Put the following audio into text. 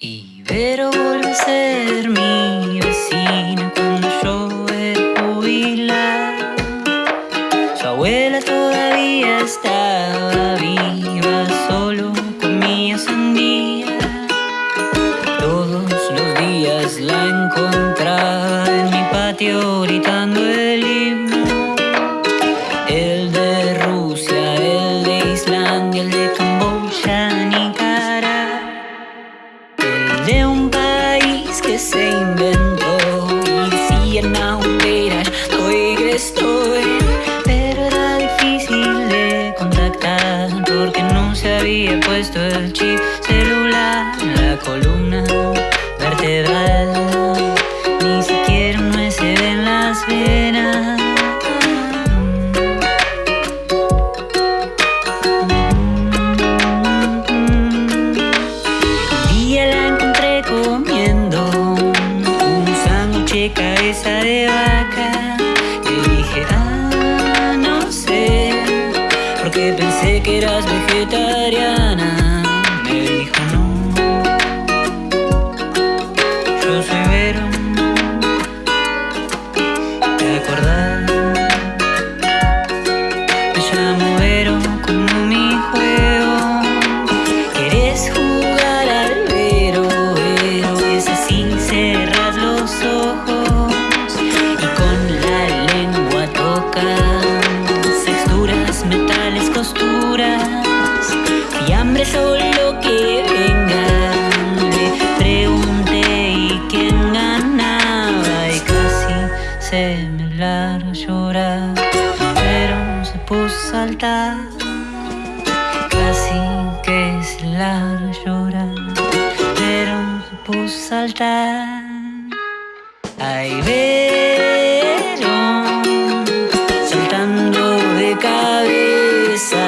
Ibero vuelve a ser mi vecina cuando yo era jubilar. Su abuela todavía estaba viva, solo comía sandía. Todos los días la encontraba en mi patio gritando el que se inventó y decía no, mira, estoy que estoy. Pero era difícil de contactar porque no se había puesto el chip celular en la columna cabeza de vaca. Le dije, ah, no sé, porque pensé que eras vegetariana. solo que vengan. Te pregunté y quién ganaba y casi se me largo llorar, pero se puso a saltar. Casi que se largo llorar, pero se puso a saltar. Ahí vieron saltando de cabeza.